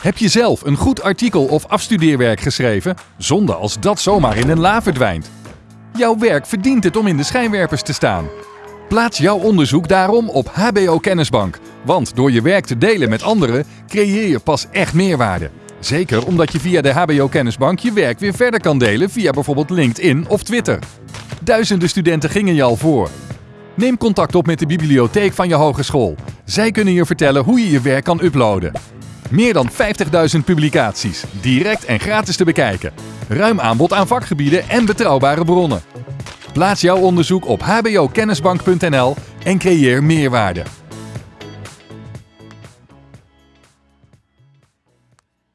Heb je zelf een goed artikel of afstudeerwerk geschreven? Zonde als dat zomaar in een la verdwijnt. Jouw werk verdient het om in de schijnwerpers te staan. Plaats jouw onderzoek daarom op HBO Kennisbank. Want door je werk te delen met anderen creëer je pas echt meerwaarde. Zeker omdat je via de HBO Kennisbank je werk weer verder kan delen via bijvoorbeeld LinkedIn of Twitter. Duizenden studenten gingen je al voor. Neem contact op met de bibliotheek van je hogeschool. Zij kunnen je vertellen hoe je je werk kan uploaden. Meer dan 50.000 publicaties, direct en gratis te bekijken. Ruim aanbod aan vakgebieden en betrouwbare bronnen. Plaats jouw onderzoek op hbokennisbank.nl en creëer meerwaarde.